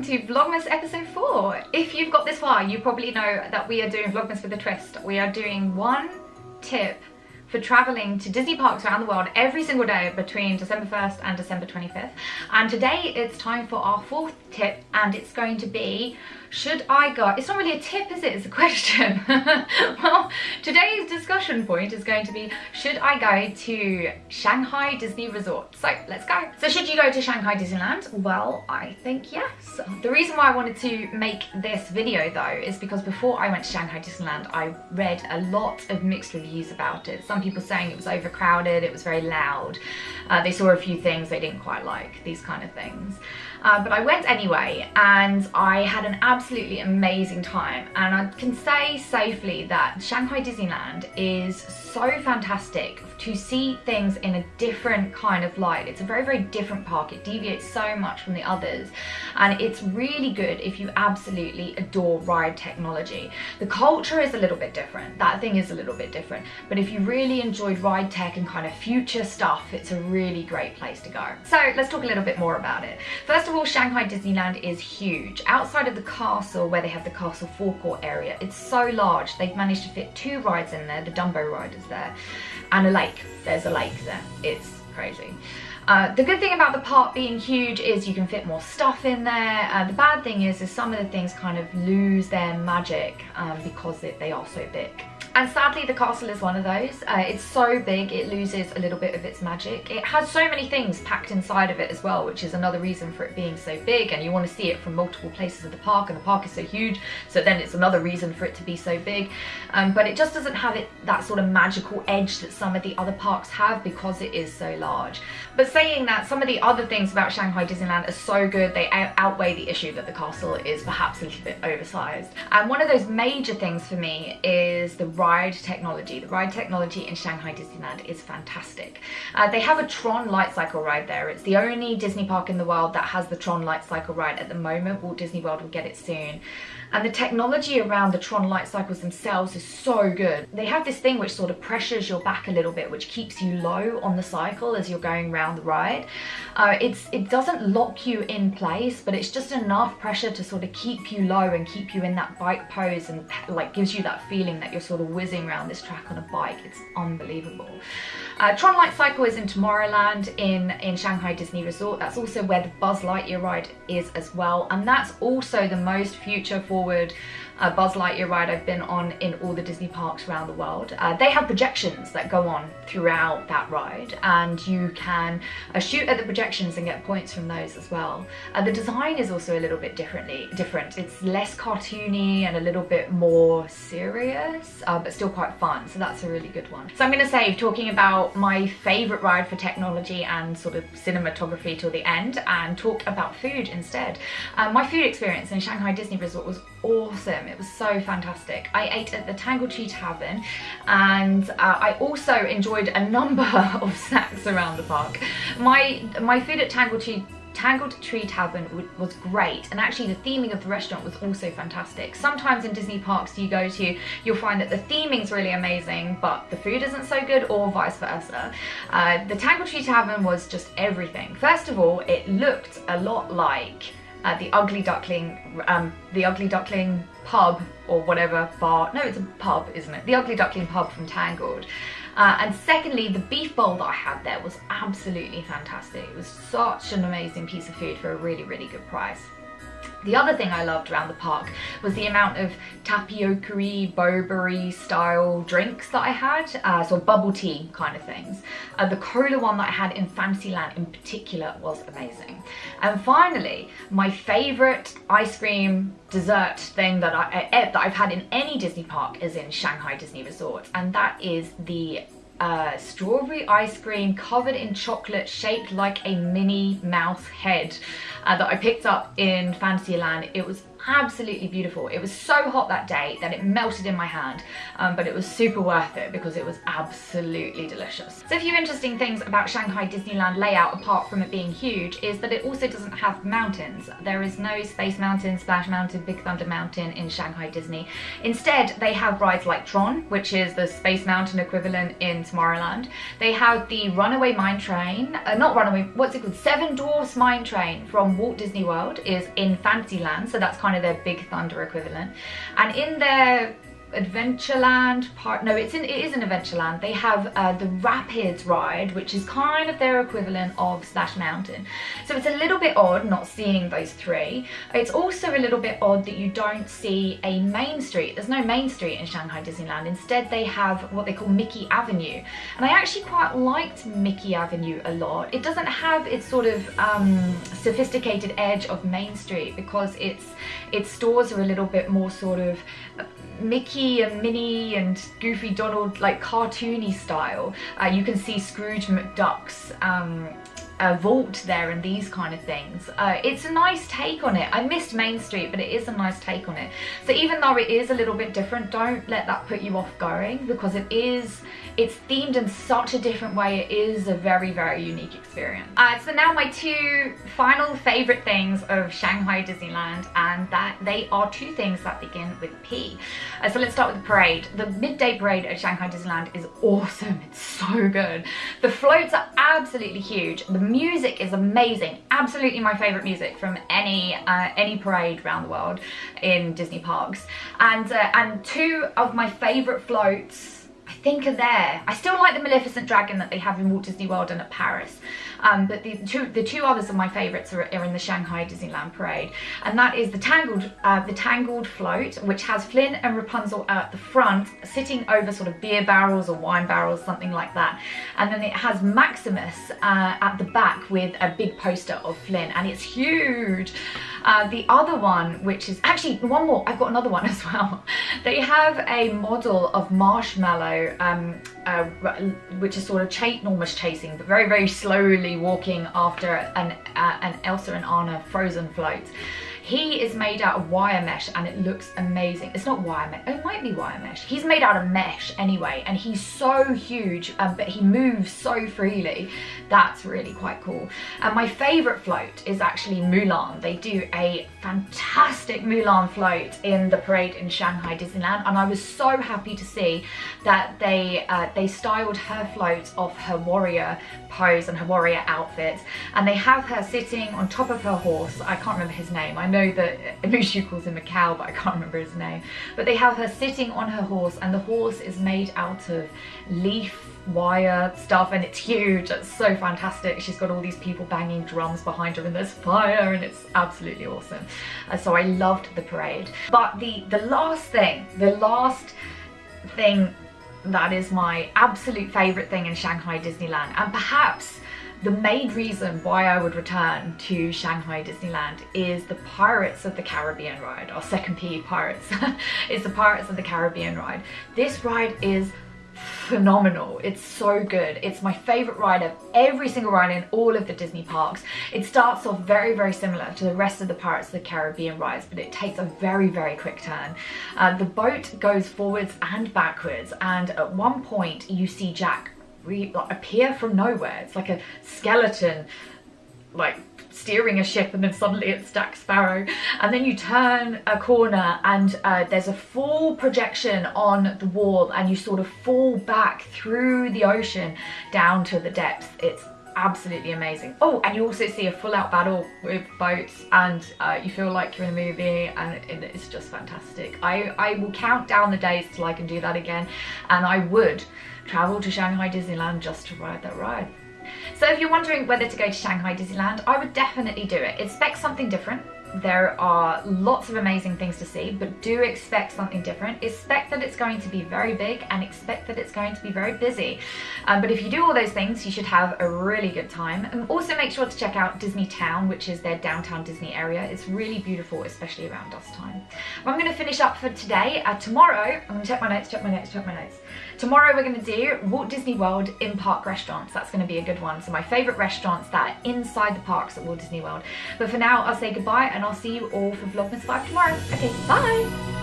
welcome to Vlogmas episode 4. If you've got this far, you probably know that we are doing Vlogmas with a twist. We are doing one tip for traveling to Disney parks around the world every single day between December 1st and December 25th. And today it's time for our fourth tip and it's going to be should I go? It's not really a tip, is it? It's a question. well, today's discussion point is going to be, should I go to Shanghai Disney Resort? So let's go. So should you go to Shanghai Disneyland? Well, I think yes. The reason why I wanted to make this video though is because before I went to Shanghai Disneyland, I read a lot of mixed reviews about it. Some people saying it was overcrowded, it was very loud. Uh, they saw a few things they didn't quite like, these kind of things. Uh, but I went anyway and I had an absolutely amazing time. And I can say safely that Shanghai Disneyland is so fantastic to see things in a different kind of light. It's a very, very different park. It deviates so much from the others. And it's really good if you absolutely adore ride technology. The culture is a little bit different. That thing is a little bit different. But if you really enjoyed ride tech and kind of future stuff, it's a really great place to go. So let's talk a little bit more about it. First of all, Shanghai Disneyland is huge. Outside of the castle, where they have the castle forecourt area, it's so large. They've managed to fit two rides in there. The Dumbo ride is there and a lake. There's a lake there. It's crazy. Uh, the good thing about the park being huge is you can fit more stuff in there. Uh, the bad thing is, is some of the things kind of lose their magic um, because they are so big. And sadly, the castle is one of those. Uh, it's so big, it loses a little bit of its magic. It has so many things packed inside of it as well, which is another reason for it being so big. And you want to see it from multiple places of the park, and the park is so huge, so then it's another reason for it to be so big. Um, but it just doesn't have it that sort of magical edge that some of the other parks have because it is so large. But saying that, some of the other things about Shanghai Disneyland are so good, they outweigh the issue that the castle is perhaps a little bit oversized. And one of those major things for me is the ride technology. The ride technology in Shanghai Disneyland is fantastic. Uh, they have a Tron light cycle ride there. It's the only Disney park in the world that has the Tron light cycle ride at the moment. Walt Disney World will get it soon. And the technology around the Tron light cycles themselves is so good. They have this thing which sort of pressures your back a little bit, which keeps you low on the cycle as you're going around the ride. Uh, it's It doesn't lock you in place, but it's just enough pressure to sort of keep you low and keep you in that bike pose and like gives you that feeling that you're sort of whizzing around this track on a bike. It's unbelievable. Uh, Tron Light Cycle is in Tomorrowland in, in Shanghai Disney Resort. That's also where the Buzz Lightyear ride is as well. And that's also the most future forward uh, Buzz Lightyear ride I've been on in all the Disney parks around the world. Uh, they have projections that go on throughout that ride and you can uh, shoot at the projections and get points from those as well. Uh, the design is also a little bit differently different. It's less cartoony and a little bit more serious, uh, but still quite fun. So that's a really good one. So I'm going to save talking about my favourite ride for technology and sort of cinematography till the end and talk about food instead. Uh, my food experience in Shanghai Disney Resort was awesome. It was so fantastic. I ate at the Tangle Tree Tavern and uh, I also enjoyed a number of snacks around the park. My, my food at Tangle Tree Tangled Tree Tavern was great and actually the theming of the restaurant was also fantastic. Sometimes in Disney parks you go to, you'll find that the theming's really amazing but the food isn't so good or vice versa. Uh, the Tangled Tree Tavern was just everything. First of all, it looked a lot like uh, the Ugly Duckling, um, the Ugly Duckling pub or whatever bar. No, it's a pub, isn't it? The Ugly Duckling pub from Tangled. Uh, and secondly, the beef bowl that I had there was absolutely fantastic. It was such an amazing piece of food for a really, really good price. The other thing I loved around the park was the amount of tapioca Burberry style drinks that I had, uh, so bubble tea kind of things. Uh, the cola one that I had in Fantasyland in particular was amazing. And finally, my favourite ice cream dessert thing that, I, uh, that I've had in any Disney park is in Shanghai Disney Resort, and that is the uh, strawberry ice cream covered in chocolate shaped like a Minnie Mouse head uh, that I picked up in Fantasyland. It was absolutely beautiful. It was so hot that day that it melted in my hand, um, but it was super worth it because it was absolutely delicious. So a few interesting things about Shanghai Disneyland layout, apart from it being huge, is that it also doesn't have mountains. There is no Space Mountain, Splash Mountain, Big Thunder Mountain in Shanghai Disney. Instead, they have rides like Tron, which is the Space Mountain equivalent in Tomorrowland. They have the Runaway Mine Train, uh, not Runaway, what's it called? Seven Dwarfs Mine Train from Walt Disney World is in Fantasyland, so that's kind of their Big Thunder equivalent. And in their Adventureland part, no, it's in, it is in Adventureland. They have uh, the Rapids ride, which is kind of their equivalent of Splash Mountain. So it's a little bit odd not seeing those three. It's also a little bit odd that you don't see a main street. There's no main street in Shanghai Disneyland. Instead, they have what they call Mickey Avenue. And I actually quite liked Mickey Avenue a lot. It doesn't have its sort of um, sophisticated edge of Main Street because its, its stores are a little bit more sort of Mickey and Minnie and Goofy Donald like cartoony style. Uh, you can see Scrooge McDuck's um, vault there and these kind of things. Uh, it's a nice take on it. I missed Main Street, but it is a nice take on it. So even though it is a little bit different, don't let that put you off going because it is, it's themed in such a different way. It is a very, very unique experience. Uh, so now my two final favorite things of Shanghai Disneyland and that they are two things that begin with P. Uh, so let's start with the parade. The midday parade at Shanghai Disneyland is awesome. It's so good. The floats are absolutely huge. The music is amazing. Absolutely my favorite music from any uh, any parade around the world in Disney parks. And uh, and two of my favorite floats I think are there. I still like the Maleficent Dragon that they have in Walt Disney World and at Paris. Um, but the two, the two others of my favourites are, are, in the Shanghai Disneyland Parade. And that is the Tangled, uh, the Tangled Float, which has Flynn and Rapunzel at the front, sitting over sort of beer barrels or wine barrels, something like that. And then it has Maximus uh, at the back with a big poster of Flynn, and it's huge. Uh, the other one, which is actually one more, I've got another one as well. They have a model of Marshmallow, um, uh, which is sort of ch almost chasing, but very, very slowly walking after an, uh, an Elsa and Anna frozen float. He is made out of wire mesh and it looks amazing. It's not wire mesh, it might be wire mesh. He's made out of mesh anyway and he's so huge um, but he moves so freely. That's really quite cool. And my favourite float is actually Mulan. They do a fantastic Mulan float in the parade in Shanghai Disneyland and I was so happy to see that they uh, they styled her float off her warrior pose and her warrior outfit and they have her sitting on top of her horse. I can't remember his name. I know know that Mushu calls him a cow, but I can't remember his name. But they have her sitting on her horse and the horse is made out of leaf wire stuff and it's huge. It's so fantastic. She's got all these people banging drums behind her and there's fire and it's absolutely awesome. Uh, so I loved the parade. But the the last thing the last thing that is my absolute favorite thing in Shanghai Disneyland and perhaps the main reason why I would return to Shanghai Disneyland is the Pirates of the Caribbean ride, our second P Pirates, is the Pirates of the Caribbean ride. This ride is phenomenal. It's so good. It's my favorite ride of every single ride in all of the Disney parks. It starts off very, very similar to the rest of the Pirates of the Caribbean rides, but it takes a very, very quick turn. Uh, the boat goes forwards and backwards, and at one point you see Jack re like, appear from nowhere. It's like a skeleton like steering a ship and then suddenly it's Jack Sparrow. And then you turn a corner and uh, there's a full projection on the wall and you sort of fall back through the ocean down to the depths. It's absolutely amazing. Oh and you also see a full out battle with boats and uh, you feel like you're in a movie and it's just fantastic. I, I will count down the days till I can do that again and I would travel to Shanghai Disneyland just to ride that ride. So if you're wondering whether to go to Shanghai Disneyland, I would definitely do it. Expect something different. There are lots of amazing things to see, but do expect something different. Expect that it's going to be very big and expect that it's going to be very busy. Um, but if you do all those things, you should have a really good time. And also make sure to check out Disney Town, which is their downtown Disney area. It's really beautiful, especially around dusk time. I'm going to finish up for today. Uh, tomorrow, I'm going to check my notes, check my notes, check my notes. Tomorrow we're going to do Walt Disney World in park restaurants. That's going to be a good one. So my favourite restaurants that are inside the parks at Walt Disney World. But for now, I'll say goodbye and I'll see you all for Vlogmas 5 tomorrow. Okay, bye!